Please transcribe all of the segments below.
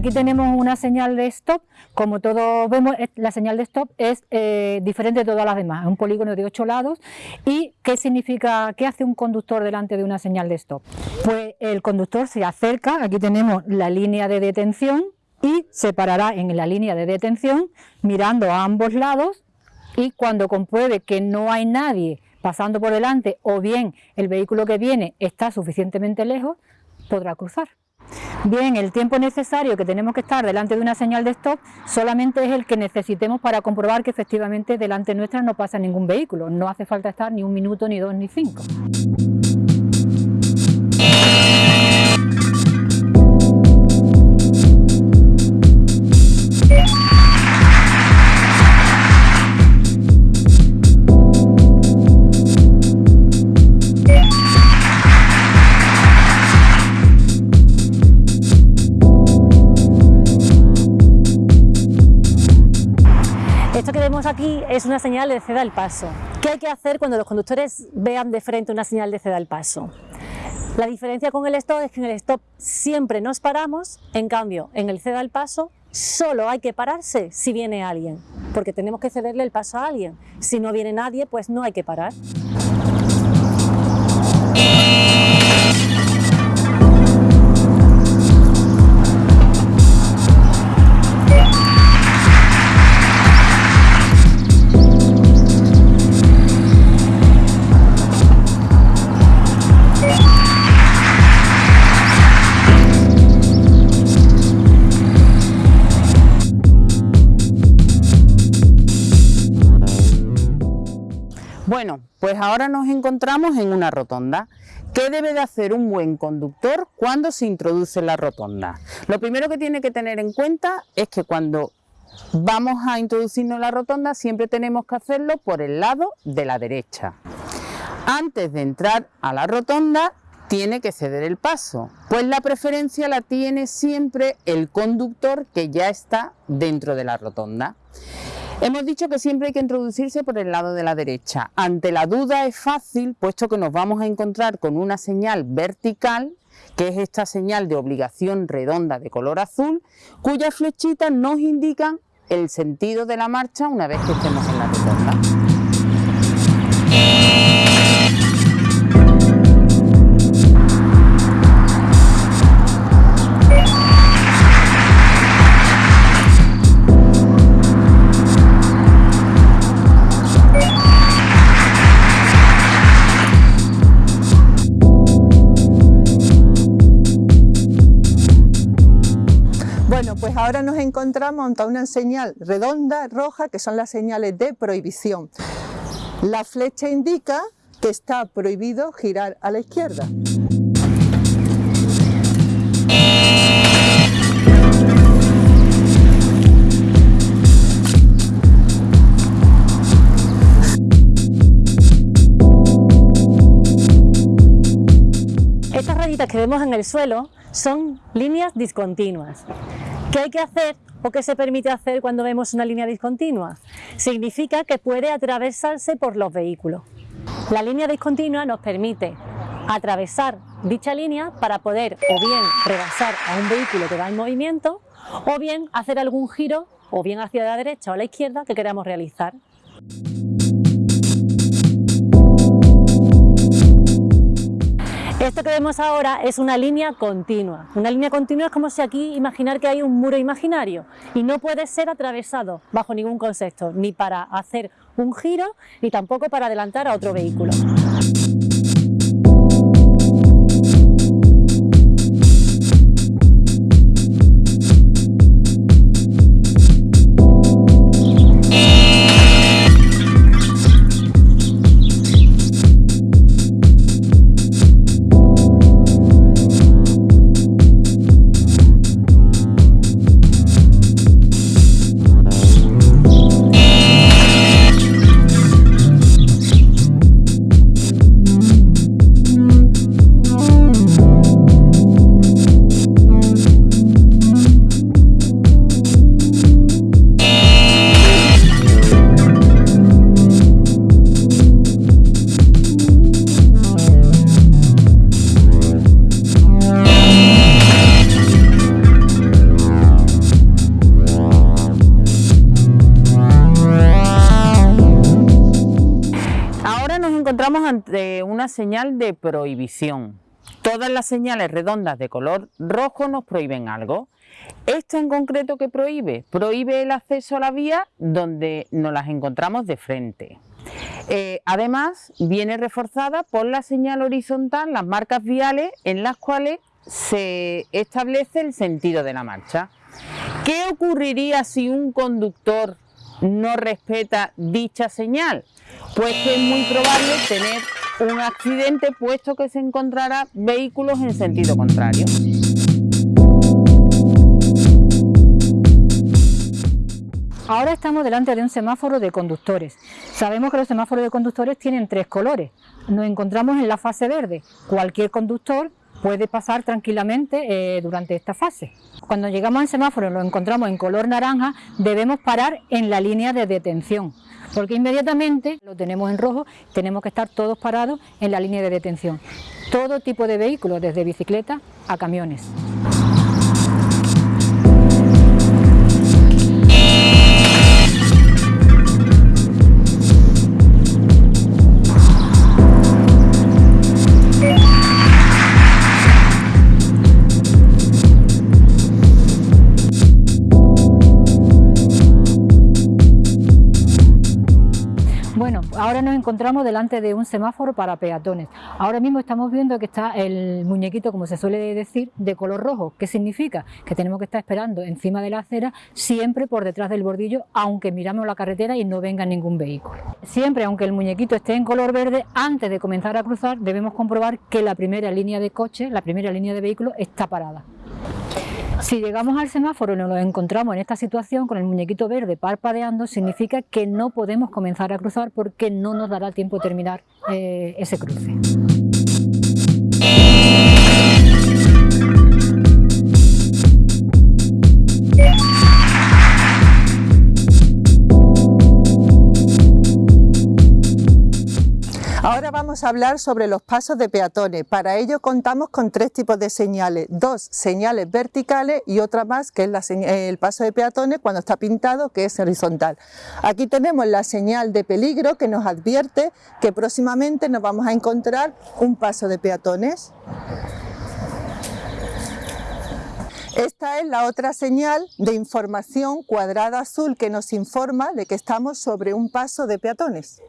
aquí tenemos una señal de stop, como todos vemos la señal de stop es eh, diferente de todas las demás, es un polígono de ocho lados y ¿qué significa, qué hace un conductor delante de una señal de stop? Pues el conductor se acerca, aquí tenemos la línea de detención y se parará en la línea de detención mirando a ambos lados y cuando compruebe que no hay nadie pasando por delante o bien el vehículo que viene está suficientemente lejos, podrá cruzar. Bien, el tiempo necesario que tenemos que estar delante de una señal de stop solamente es el que necesitemos para comprobar que efectivamente delante nuestra no pasa ningún vehículo. No hace falta estar ni un minuto, ni dos, ni cinco. Es una señal de ceda al paso. ¿Qué hay que hacer cuando los conductores vean de frente una señal de ceda al paso? La diferencia con el stop es que en el stop siempre nos paramos, en cambio en el ceda al paso solo hay que pararse si viene alguien, porque tenemos que cederle el paso a alguien. Si no viene nadie, pues no hay que parar. Bueno, pues ahora nos encontramos en una rotonda. ¿Qué debe de hacer un buen conductor cuando se introduce en la rotonda? Lo primero que tiene que tener en cuenta es que cuando vamos a introducirnos en la rotonda siempre tenemos que hacerlo por el lado de la derecha. Antes de entrar a la rotonda tiene que ceder el paso, pues la preferencia la tiene siempre el conductor que ya está dentro de la rotonda. Hemos dicho que siempre hay que introducirse por el lado de la derecha. Ante la duda es fácil, puesto que nos vamos a encontrar con una señal vertical, que es esta señal de obligación redonda de color azul, cuyas flechitas nos indican el sentido de la marcha una vez que estemos en la rotonda. Ahora nos encontramos ante una señal redonda, roja, que son las señales de prohibición. La flecha indica que está prohibido girar a la izquierda. Estas rayitas que vemos en el suelo son líneas discontinuas. ¿Qué hay que hacer o qué se permite hacer cuando vemos una línea discontinua? Significa que puede atravesarse por los vehículos. La línea discontinua nos permite atravesar dicha línea para poder o bien rebasar a un vehículo que va en movimiento o bien hacer algún giro o bien hacia la derecha o la izquierda que queramos realizar. Esto que vemos ahora es una línea continua. Una línea continua es como si aquí imaginar que hay un muro imaginario y no puede ser atravesado bajo ningún concepto, ni para hacer un giro, ni tampoco para adelantar a otro vehículo. Encontramos ante una señal de prohibición. Todas las señales redondas de color rojo nos prohíben algo. Esta en concreto que prohíbe, prohíbe el acceso a la vía donde nos las encontramos de frente. Eh, además, viene reforzada por la señal horizontal, las marcas viales en las cuales se establece el sentido de la marcha. ¿Qué ocurriría si un conductor no respeta dicha señal? Pues que es muy probable tener un accidente puesto que se encontrará vehículos en sentido contrario. Ahora estamos delante de un semáforo de conductores. Sabemos que los semáforos de conductores tienen tres colores. Nos encontramos en la fase verde. Cualquier conductor puede pasar tranquilamente eh, durante esta fase. Cuando llegamos al semáforo y lo encontramos en color naranja, debemos parar en la línea de detención, porque inmediatamente lo tenemos en rojo, tenemos que estar todos parados en la línea de detención. Todo tipo de vehículos, desde bicicleta a camiones. Nos encontramos delante de un semáforo para peatones. Ahora mismo estamos viendo que está el muñequito, como se suele decir, de color rojo. ¿Qué significa? Que tenemos que estar esperando encima de la acera, siempre por detrás del bordillo, aunque miramos la carretera y no venga ningún vehículo. Siempre, aunque el muñequito esté en color verde, antes de comenzar a cruzar debemos comprobar que la primera línea de coche, la primera línea de vehículo está parada. Si llegamos al semáforo y nos encontramos en esta situación con el muñequito verde parpadeando, significa que no podemos comenzar a cruzar porque no nos dará tiempo de terminar eh, ese cruce. Vamos a hablar sobre los pasos de peatones. Para ello contamos con tres tipos de señales, dos señales verticales y otra más que es el paso de peatones cuando está pintado que es horizontal. Aquí tenemos la señal de peligro que nos advierte que próximamente nos vamos a encontrar un paso de peatones. Esta es la otra señal de información cuadrada azul que nos informa de que estamos sobre un paso de peatones.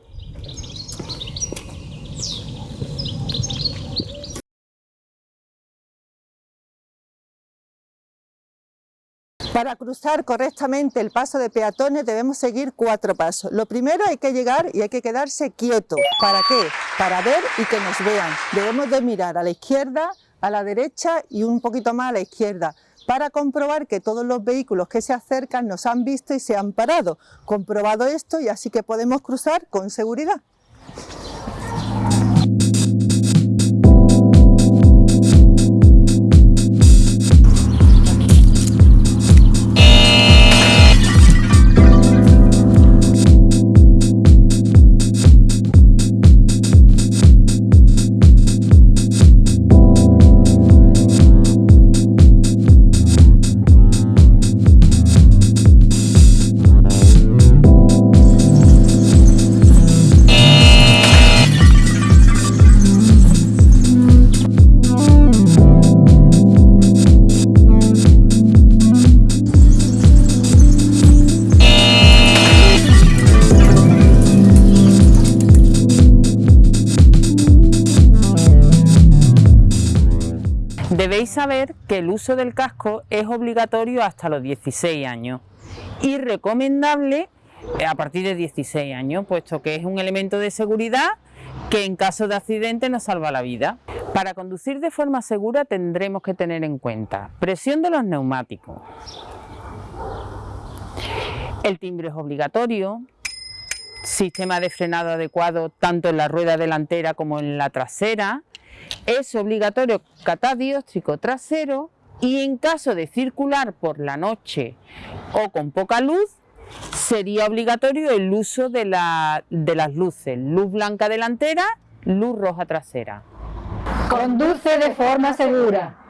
Para cruzar correctamente el paso de peatones debemos seguir cuatro pasos. Lo primero hay que llegar y hay que quedarse quieto. ¿Para qué? Para ver y que nos vean. Debemos de mirar a la izquierda, a la derecha y un poquito más a la izquierda para comprobar que todos los vehículos que se acercan nos han visto y se han parado. Comprobado esto y así que podemos cruzar con seguridad. Debéis saber que el uso del casco es obligatorio hasta los 16 años y recomendable eh, a partir de 16 años, puesto que es un elemento de seguridad que en caso de accidente nos salva la vida. Para conducir de forma segura tendremos que tener en cuenta presión de los neumáticos, el timbre es obligatorio, sistema de frenado adecuado tanto en la rueda delantera como en la trasera, es obligatorio catadióstrico trasero y en caso de circular por la noche o con poca luz, sería obligatorio el uso de, de las luces, luz blanca delantera, luz roja trasera. Conduce de forma segura.